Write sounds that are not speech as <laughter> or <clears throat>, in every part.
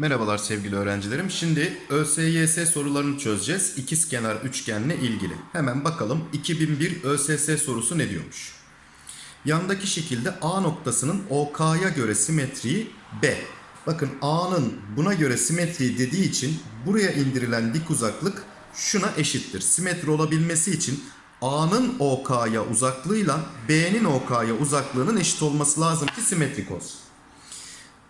Merhabalar sevgili öğrencilerim. Şimdi ÖSYS sorularını çözeceğiz. İkizkenar üçgenle ilgili. Hemen bakalım 2001 ÖSS sorusu ne diyormuş? Yandaki şekilde A noktasının OK'ya göre simetriği B. Bakın A'nın buna göre simetriği dediği için buraya indirilen dik uzaklık şuna eşittir. Simetri olabilmesi için A'nın OK'ya uzaklığıyla B'nin OK'ya uzaklığının eşit olması lazım ki simetrik olsun.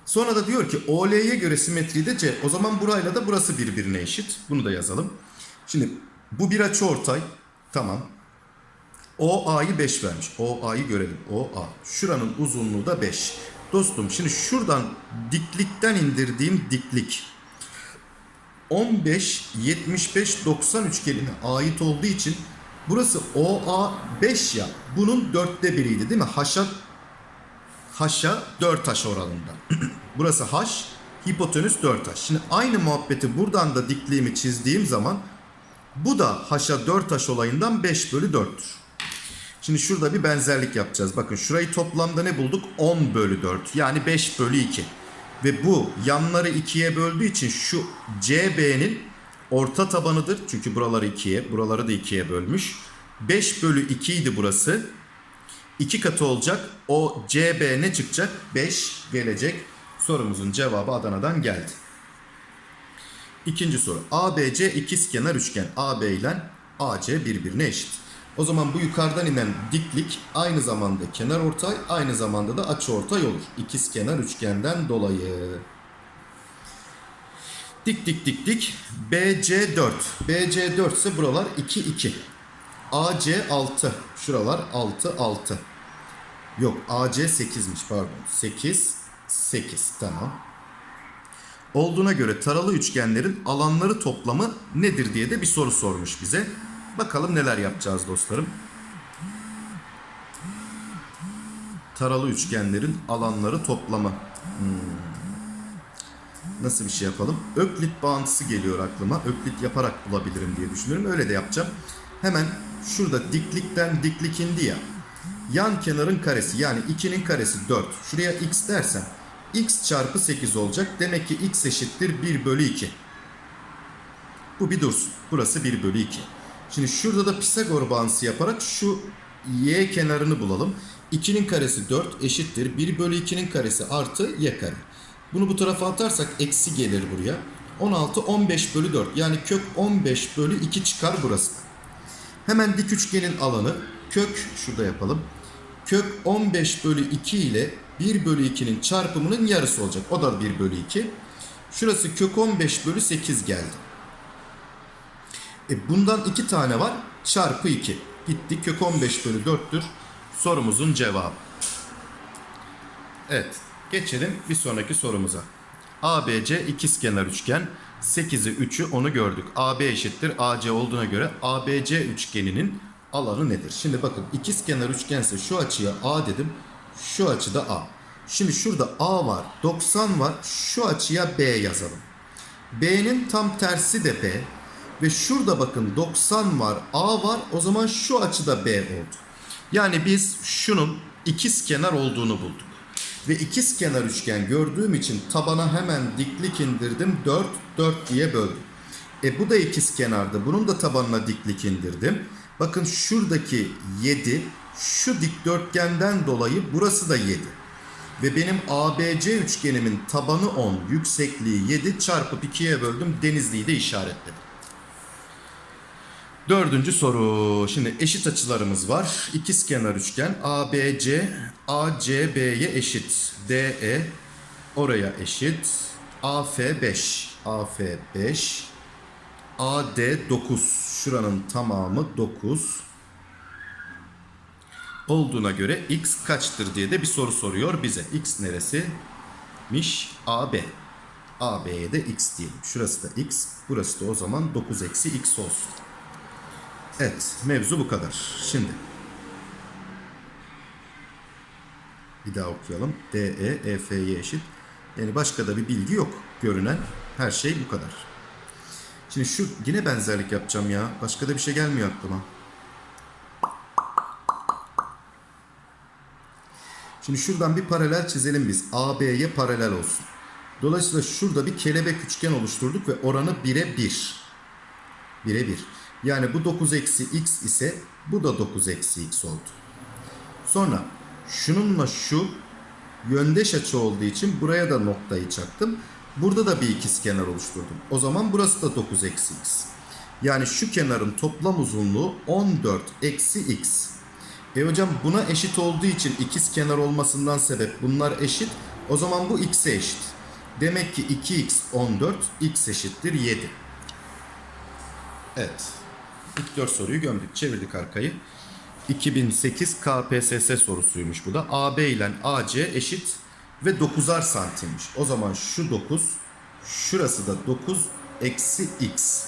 Sonra da diyor ki OL'ye göre simetri de C. O zaman burayla da burası birbirine eşit. Bunu da yazalım. Şimdi bu bir açıortay. Tamam. OA'yı 5 vermiş. OA'yı görelim. OA. Şuranın uzunluğu da 5. Dostum şimdi şuradan diklikten indirdiğim diklik 15, 75, 90 üçgenine ait olduğu için burası OA 5 ya. Bunun dörtte biriydi değil mi? Haşa H'a 4H oranında. <clears throat> Burası H, hipotenüs 4H. Şimdi aynı muhabbeti buradan da dikliğimi çizdiğim zaman bu da H'a 4H olayından 5 bölü 4'tür. Şimdi şurada bir benzerlik yapacağız. Bakın şurayı toplamda ne bulduk? 10 bölü 4 yani 5 bölü 2. Ve bu yanları 2'ye böldüğü için şu CB'nin orta tabanıdır. Çünkü buraları 2'ye, buraları da 2'ye bölmüş. 5 bölü 2 idi burası. 2 katı olacak. O CB ne çıkacak? 5 gelecek. Sorumuzun cevabı Adana'dan geldi. İkinci soru. ABC ikizkenar üçgen AB ile AC birbirine eşit. O zaman bu yukarıdan inen diklik aynı zamanda kenar ortay, aynı zamanda da açı ortay olur. İkizkenar üçgenden dolayı. Dik dik dik dik. BC 4. BC 4 ise buralar 2 2. AC 6. Şuralar 6 6. Yok AC 8'miş pardon. 8 8 tamam. Olduğuna göre taralı üçgenlerin alanları toplamı nedir diye de bir soru sormuş bize. Bakalım neler yapacağız dostlarım. Taralı üçgenlerin alanları toplamı. Hmm. Nasıl bir şey yapalım? Öklit bağıntısı geliyor aklıma. Öklit yaparak bulabilirim diye düşünüyorum. Öyle de yapacağım. Hemen şurada diklikten diklik indi ya. Yan kenarın karesi yani 2'nin karesi 4. Şuraya x dersen x çarpı 8 olacak. Demek ki x eşittir 1 bölü 2. Bu bir dursun. Burası 1 bölü 2. Şimdi şurada da Pisagor bağıntısı yaparak şu y kenarını bulalım. 2'nin karesi 4 eşittir. 1 bölü 2'nin karesi artı y kare. Bunu bu tarafa atarsak eksi gelir buraya. 16 15 bölü 4 yani kök 15 bölü 2 çıkar burası. Hemen dik üçgenin alanı kök şurada yapalım. Kök 15 bölü 2 ile 1 bölü 2'nin çarpımının yarısı olacak. O da 1 bölü 2. Şurası kök 15 bölü 8 geldi. E bundan 2 tane var. Çarpı 2. Gitti. Kök 15 bölü 4'tür. Sorumuzun cevabı. Evet. Geçelim bir sonraki sorumuza. ABC ikizkenar üçgen. 8'i 3'ü onu gördük. AB eşittir AC olduğuna göre ABC üçgeninin alanı nedir? Şimdi bakın ikizkenar üçgense şu açıya A dedim. Şu açıda A. Şimdi şurada A var. 90 var. Şu açıya B yazalım. B'nin tam tersi de B. Ve şurada bakın 90 var. A var. O zaman şu açıda B oldu. Yani biz şunun ikizkenar olduğunu bulduk. Ve ikizkenar üçgen gördüğüm için tabana hemen diklik indirdim. 4, 4 diye böldüm. E bu da ikizkenardı. Bunun da tabanına diklik indirdim. Bakın şuradaki 7 şu dikdörtgenden dolayı burası da 7. Ve benim ABC üçgenimin tabanı 10, yüksekliği 7 çarpıp 2'ye böldüm. Denizli'yi de işaretledim. Dördüncü soru. Şimdi eşit açılarımız var. İkizkenar üçgen ABC ACB'ye eşit. DE oraya eşit. AF 5. AF 5. AD 9. Şuranın tamamı 9. Olduğuna göre x kaçtır diye de bir soru soruyor bize. X neresi?miş AB. AB'ye de x diyelim. Şurası da x. Burası da o zaman 9 eksi x olsun. Evet, mevzu bu kadar. Şimdi bir daha okuyalım. DE EF'ye eşit. Yani başka da bir bilgi yok. Görünen her şey bu kadar. Şimdi şu yine benzerlik yapacağım ya. Başka da bir şey gelmiyor aklıma. Şimdi şuradan bir paralel çizelim biz. AB'ye paralel olsun. Dolayısıyla şurada bir kelebek üçgen oluşturduk ve oranı 1'e 1. 1'e 1. Yani bu 9 eksi x ise bu da 9 eksi x oldu. Sonra şununla şu yöndeş açı olduğu için buraya da noktayı çaktım. Burada da bir ikizkenar oluşturdum. O zaman burası da 9 eksi x. Yani şu kenarın toplam uzunluğu 14 eksi x. E hocam buna eşit olduğu için ikiz kenar olmasından sebep bunlar eşit. O zaman bu x'e eşit. Demek ki 2x 14 x eşittir 7. Evet. İlk 4 soruyu gömdük. Çevirdik arkayı. 2008 KPSS sorusuymuş bu da. AB ile AC eşit ve 9'ar santimmiş. O zaman şu 9, şurası da 9 eksi x.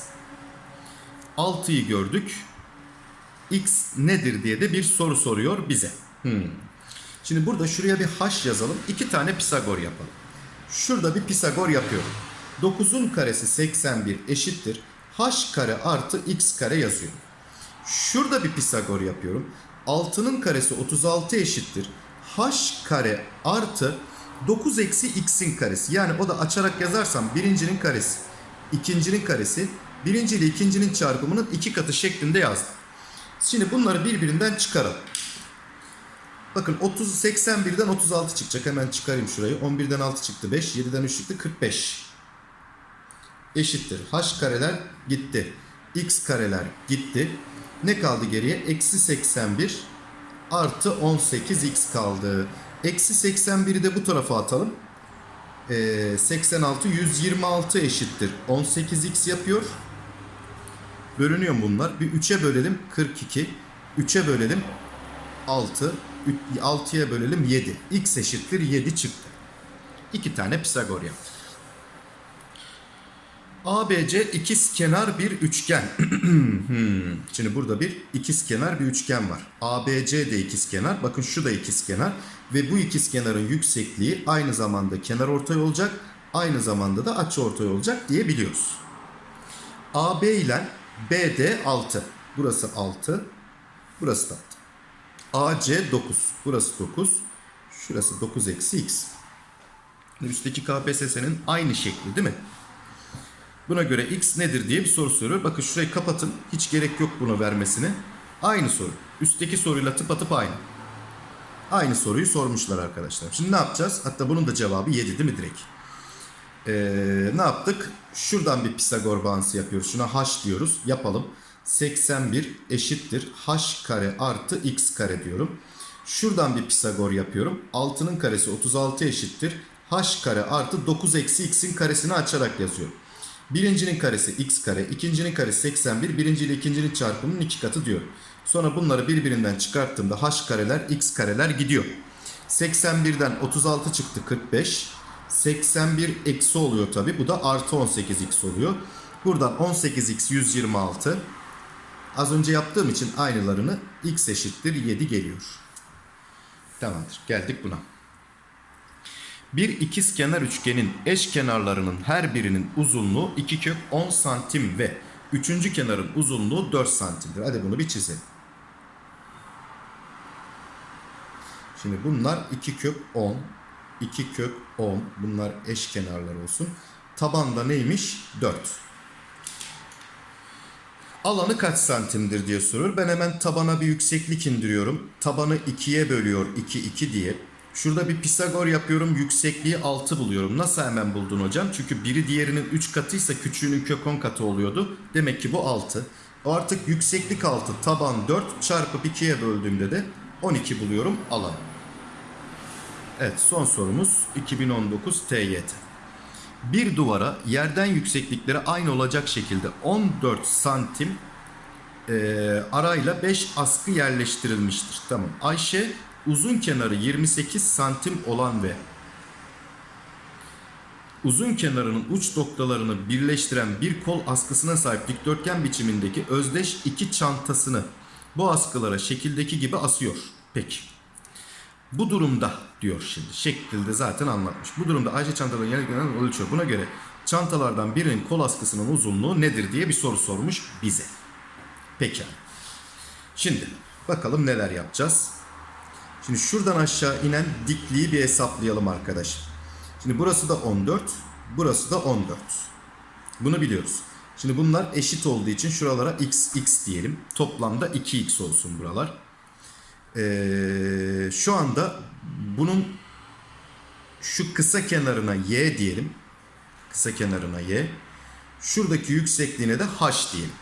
6'yı gördük. X nedir diye de bir soru soruyor bize. Hmm. Şimdi burada şuraya bir h yazalım. İki tane Pisagor yapalım. Şurada bir Pisagor yapıyorum. 9'un karesi 81 eşittir. H kare artı x kare yazıyorum. Şurada bir Pisagor yapıyorum. 6'nın karesi 36 eşittir. h kare artı 9 eksi x'in karesi. Yani o da açarak yazarsam birincinin karesi, ikincinin karesi, birinci ile ikincinin çarpımının iki katı şeklinde yazdım. Şimdi bunları birbirinden çıkaralım. Bakın 30 81'den 36 çıkacak. Hemen çıkarayım şurayı. 11'den 6 çıktı 5. 7'den 3 çıktı 45. Eşittir. H kareler gitti. X kareler gitti. Ne kaldı geriye? Eksi 81 artı 18 x kaldı. Eksi 81'i de bu tarafa atalım. Ee, 86 126 eşittir. 18x yapıyor. Bölünüyor bunlar? Bir 3'e bölelim 42. 3'e bölelim 6. 6'ya bölelim 7. X eşittir 7 çıktı. İki tane Pisagor yaptık. ABC ikiz kenar bir üçgen. <clears throat> Şimdi burada bir ikiz kenar bir üçgen var. ABC de ikiz kenar. Bakın şu da ikiz kenar. Ve bu ikiz kenarın yüksekliği aynı zamanda kenar ortay olacak. Aynı zamanda da açı ortay olacak diye biliyoruz. AB ile BD 6. Burası 6. Burası da 6. AC 9. Burası 9. Şurası 9 eksi x. Üstteki KPSS'nin aynı şekli değil mi? Buna göre x nedir diye bir soru soruyor. Bakın şurayı kapatın. Hiç gerek yok bunu vermesine. Aynı soru. Üstteki soruyla tıpatıp aynı. Aynı soruyu sormuşlar arkadaşlar. Şimdi ne yapacağız? Hatta bunun da cevabı 7 değil mi direkt? Ee, ne yaptık? Şuradan bir Pisagor bağıntısı yapıyoruz. Şuna h diyoruz. Yapalım. 81 eşittir h kare artı x kare diyorum. Şuradan bir Pisagor yapıyorum. 6'nın karesi 36 eşittir. h kare artı 9 eksi x'in karesini açarak yazıyorum. Birincinin karesi x kare, ikincinin karesi 81, birinci ile ikincinin çarpımının iki katı diyor. Sonra bunları birbirinden çıkarttığımda h kareler, x kareler gidiyor. 81'den 36 çıktı 45. 81 eksi oluyor tabi. Bu da artı 18x oluyor. Buradan 18x 126. Az önce yaptığım için aynılarını x eşittir 7 geliyor. Tamamdır. Geldik buna. Bir ikiz kenar üçgenin eş kenarlarının her birinin uzunluğu 2 kök 10 santim ve üçüncü kenarın uzunluğu 4 santimdir. Hadi bunu bir çizelim. Şimdi bunlar 2 kök 10, 2 kök 10 bunlar eş kenarlar olsun. Tabanda neymiş? 4. Alanı kaç santimdir diye sorur. Ben hemen tabana bir yükseklik indiriyorum. Tabanı 2'ye bölüyor 2 2 diye. Şurada bir Pisagor yapıyorum. Yüksekliği 6 buluyorum. Nasıl hemen buldun hocam? Çünkü biri diğerinin 3 katıysa küçüğünün kök 10 katı oluyordu. Demek ki bu 6. Artık yükseklik 6. Taban 4 çarpıp 2'ye böldüğümde de 12 buluyorum alan. Evet son sorumuz 2019 TYT. Bir duvara yerden yükseklikleri aynı olacak şekilde 14 santim e, arayla 5 askı yerleştirilmiştir. Tamam. Ayşe uzun kenarı 28 santim olan ve uzun kenarının uç noktalarını birleştiren bir kol askısına sahip dikdörtgen biçimindeki özdeş iki çantasını bu askılara şekildeki gibi asıyor. Peki. Bu durumda diyor şimdi. Şekilde zaten anlatmış. Bu durumda Ayşe çantaların yerlerinden ölçüyor. Buna göre çantalardan birinin kol askısının uzunluğu nedir diye bir soru sormuş bize. Peki. Şimdi bakalım neler yapacağız. Şimdi şuradan aşağı inen dikliği bir hesaplayalım arkadaşlar. Şimdi burası da 14. Burası da 14. Bunu biliyoruz. Şimdi bunlar eşit olduğu için şuralara x x diyelim. Toplamda 2x olsun buralar. Ee, şu anda bunun şu kısa kenarına y diyelim. Kısa kenarına y. Şuradaki yüksekliğine de h diyelim.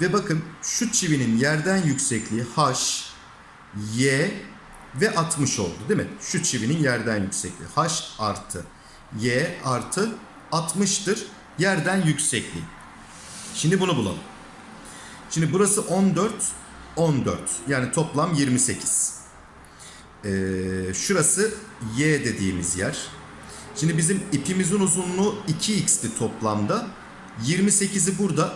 Ve bakın şu çivinin yerden yüksekliği h, y ve 60 oldu değil mi? Şu çivinin yerden yüksekliği h artı y artı 60'tır yerden yüksekliği. Şimdi bunu bulalım. Şimdi burası 14, 14. Yani toplam 28. Ee, şurası y dediğimiz yer. Şimdi bizim ipimizin uzunluğu 2x'ti toplamda. 28'i burada.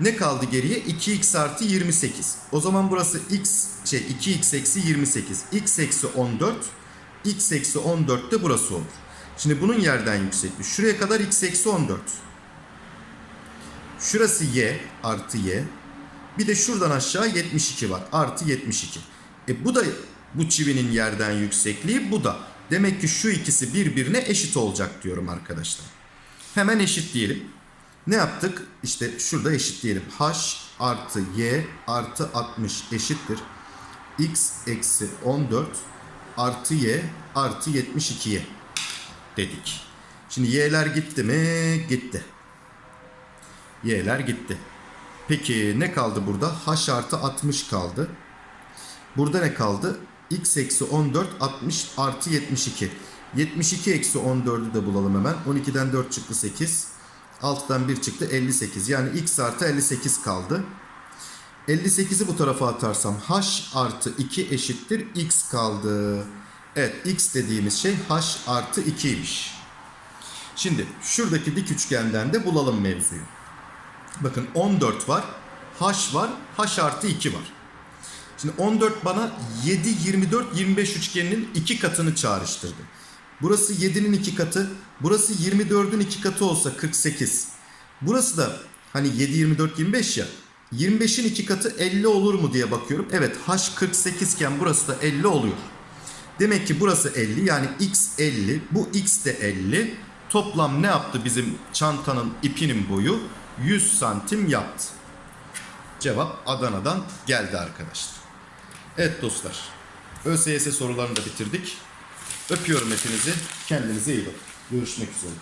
Ne kaldı geriye? 2x artı 28. O zaman burası x şey 2x eksi 28. x eksi 14. x eksi 14 de burası olur. Şimdi bunun yerden yüksekliği. Şuraya kadar x eksi 14. Şurası y artı y. Bir de şuradan aşağı 72 var. Artı 72. E bu da bu çivinin yerden yüksekliği bu da. Demek ki şu ikisi birbirine eşit olacak diyorum arkadaşlar. Hemen eşit diyelim. Ne yaptık? İşte şurada eşit diyelim. H artı y artı 60 eşittir. x eksi 14 artı y artı 72'ye dedik. Şimdi y'ler gitti mi? Gitti. Y'ler gitti. Peki ne kaldı burada? H artı 60 kaldı. Burada ne kaldı? X eksi 14 60 artı 72. 72 eksi 14'ü de bulalım hemen. 12'den 4 çıktı 8. 6'dan 1 çıktı 58. Yani x artı 58 kaldı. 58'i bu tarafa atarsam h artı 2 eşittir x kaldı. Evet x dediğimiz şey h artı 2'ymiş. Şimdi şuradaki dik üçgenden de bulalım mevzuyu. Bakın 14 var. H var. H artı 2 var. Şimdi 14 bana 7, 24, 25 üçgeninin iki katını çağrıştırdı. Burası 7'nin iki katı. Burası 24'ün iki katı olsa 48. Burası da hani 7, 24, 25 ya. 25'in iki katı 50 olur mu diye bakıyorum. Evet H 48 iken burası da 50 oluyor. Demek ki burası 50 yani x 50 bu x de 50. Toplam ne yaptı bizim çantanın ipinin boyu? 100 santim yaptı. Cevap Adana'dan geldi arkadaşlar. Evet dostlar. ÖSYS sorularını da bitirdik. Öpüyorum hepinizi. Kendinize iyi bakın. Görüşmek üzere.